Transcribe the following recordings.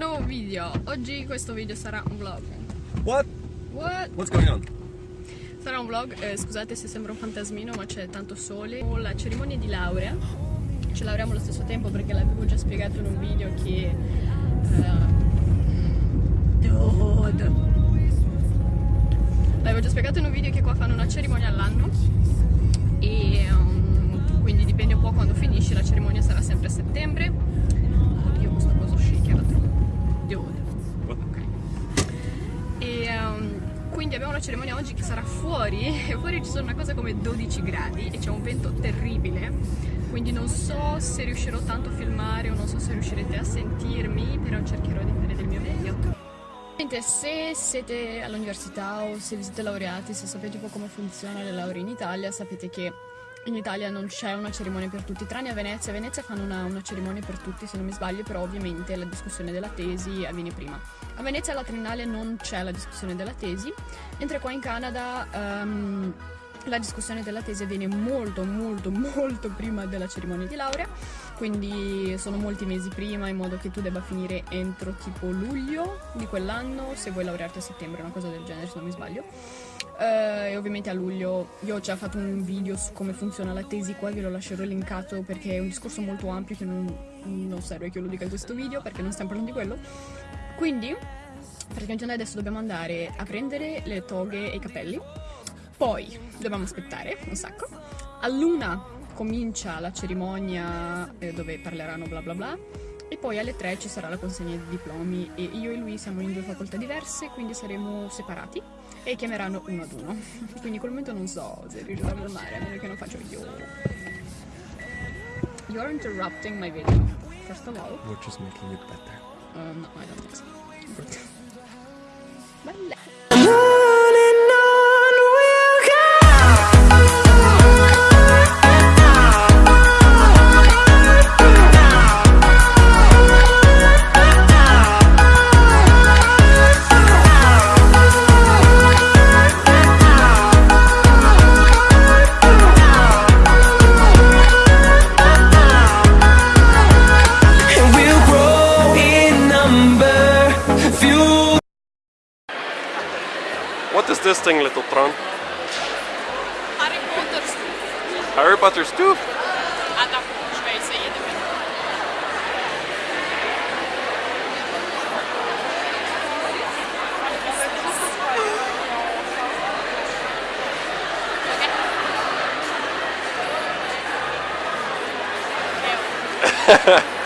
video. Oggi questo video sarà un vlog. What? What? What's going on? Sarà un vlog, eh, scusate se sembra un fantasmino ma c'è tanto sole. Ho la cerimonia di laurea. Ci laureamo allo stesso tempo perché l'avevo già spiegato in un video che... Uh, L'avevo già spiegato in un video che qua fanno una cerimonia all'anno e um, quindi abbiamo la cerimonia oggi che sarà fuori e fuori ci sono una cosa come 12 gradi e c'è un vento terribile. Quindi non so se riuscirò tanto a filmare o non so se riuscirete a sentirmi però cercherò di fare del mio meglio. Se siete all'università o se vi siete laureati, se sapete un po' come funziona le lauree in Italia, sapete che in Italia non c'è una cerimonia per tutti, tranne a Venezia. A Venezia fanno una, una, cerimonia per tutti, se non mi sbaglio, però ovviamente la discussione della tesi avviene prima. A Venezia alla triennale non c'è la discussione della tesi, mentre qua in Canada um, la discussione della tesi avviene molto molto molto prima della cerimonia di laurea, quindi sono molti mesi prima in modo che tu debba finire entro tipo luglio di quell'anno, se vuoi laurearti a settembre, una cosa del genere se non mi sbaglio. Uh, e ovviamente a luglio io ho già fatto un video su come funziona la tesi qua, ve lo lascerò linkato perché è un discorso molto ampio che non, non serve che io lo dica in questo video perché non stiamo parlando di quello. Quindi praticamente adesso dobbiamo andare a prendere le toghe e i capelli, poi dobbiamo aspettare un sacco. A luna comincia la cerimonia eh, dove parleranno bla bla bla e poi alle 3 ci sarà la consegna dei diplomi e io e lui siamo in due facoltà diverse quindi saremo separati e chiameranno uno ad uno. Quindi in quel momento non so se riuscirò a filmare, a meno che non faccio io. You're interrupting my video, first of all. We're just making it better. Uh, no, I don't think so. Bella. existing little prawn. Harry Potter stoof. Harry Potter. Ha ha.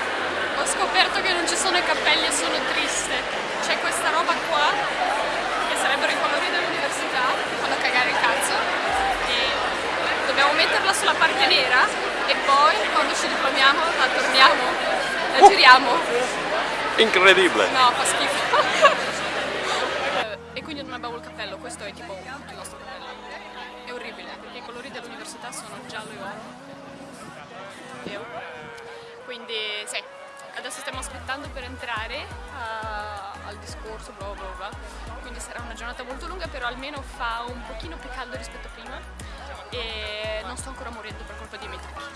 metterla sulla parte nera e poi quando ci diplomiamo la torniamo, la giriamo. Incredibile! No, fa schifo. e quindi non abbiamo il cappello, questo è tipo tutto il nostro cappello. È orribile, perché i colori dell'università sono giallo e oro. Quindi sì, adesso stiamo aspettando per entrare uh, al discorso, bla bla bla. Quindi sarà una giornata molto lunga, però almeno fa un pochino più caldo rispetto a prima e non sto ancora morendo per colpa di me.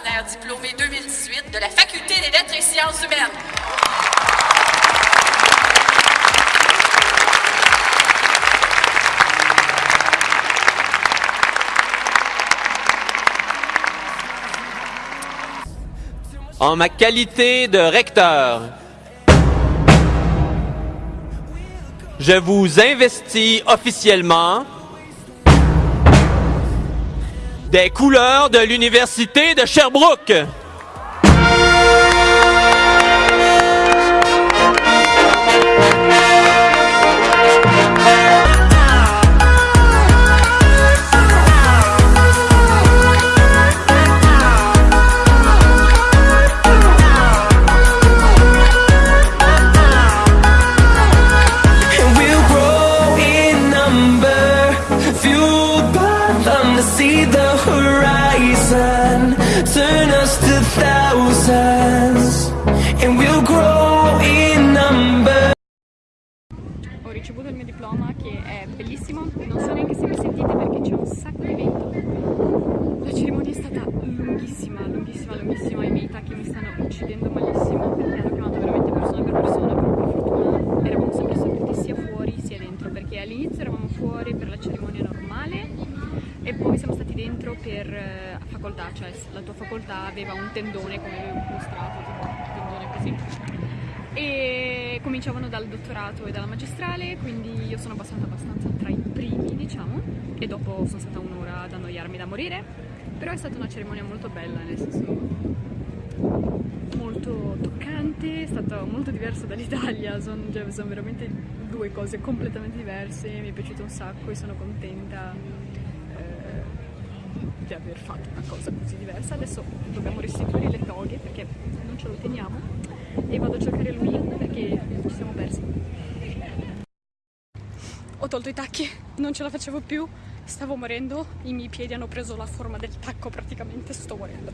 Extraordinaires diplômés 2018 de la Faculté des lettres et sciences humaines. En ma qualité de recteur, je vous investis officiellement des couleurs de l'Université de Sherbrooke. Ricevuto il mio diploma che è bellissimo, non so neanche se mi sentite perché c'è un sacco di vento. La cerimonia è stata lunghissima, lunghissima, lunghissima, i miei tacchi mi stanno uccidendo malissimo perché hanno chiamato veramente persona per persona, però per fortuna. Eravamo sempre seduti sia fuori sia dentro, perché all'inizio eravamo fuori per la cerimonia normale e poi siamo stati dentro per eh, facoltà, cioè la tua facoltà aveva un tendone come cominciavano dal dottorato e dalla magistrale, quindi io sono passata abbastanza tra i primi, diciamo, e dopo sono stata un'ora ad annoiarmi da morire, però è stata una cerimonia molto bella, nel senso molto toccante, è stata molto diversa dall'Italia, sono, cioè, sono veramente due cose completamente diverse, mi è piaciuto un sacco e sono contenta eh, di aver fatto una cosa così diversa. Adesso dobbiamo restituire le toghe perché non ce lo teniamo e vado a cercare lui perché ci siamo persi. Ho tolto i tacchi, non ce la facevo più, stavo morendo, i miei piedi hanno preso la forma del tacco praticamente, sto morendo.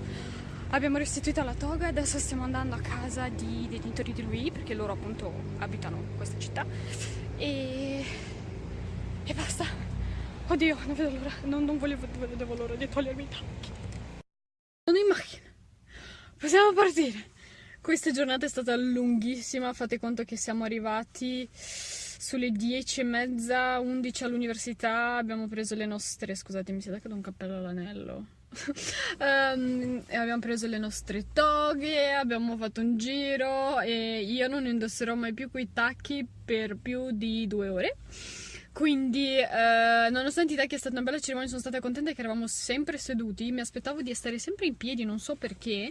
Abbiamo restituito la toga, adesso stiamo andando a casa di genitori di lui perché loro appunto abitano questa città e, e basta. Oddio, non vedo l'ora, non, non volevo, vedevo l'ora di togliermi i tacchi. Sono in macchina, possiamo partire. Questa giornata è stata lunghissima, fate conto che siamo arrivati sulle 10 e mezza, 11 all'università, abbiamo preso le nostre... scusate mi si è dato un cappello all'anello. um, abbiamo preso le nostre toghe, abbiamo fatto un giro e io non indosserò mai più quei tacchi per più di due ore. Quindi, eh, nonostante tacchi è stata una bella cerimonia, sono stata contenta che eravamo sempre seduti. Mi aspettavo di stare sempre in piedi, non so perché.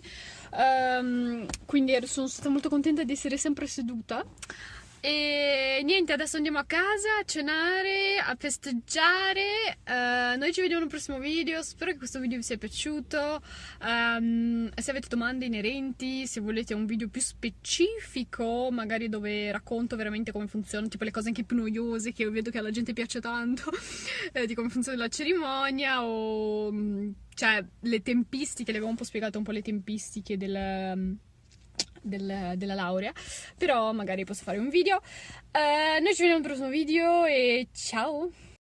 Um, quindi sono stata molto contenta di essere sempre seduta. E niente, adesso andiamo a casa a cenare, a festeggiare. Uh, noi ci vediamo nel prossimo video. Spero che questo video vi sia piaciuto. Um, se avete domande inerenti, se volete un video più specifico, magari dove racconto veramente come funziona, tipo le cose anche più noiose che vedo che alla gente piace tanto, eh, di come funziona la cerimonia o mm, cioè le tempistiche, le avevo un po' spiegato un po' le tempistiche del del, della laurea, però magari posso fare un video. Uh, noi ci vediamo al prossimo video e ciao!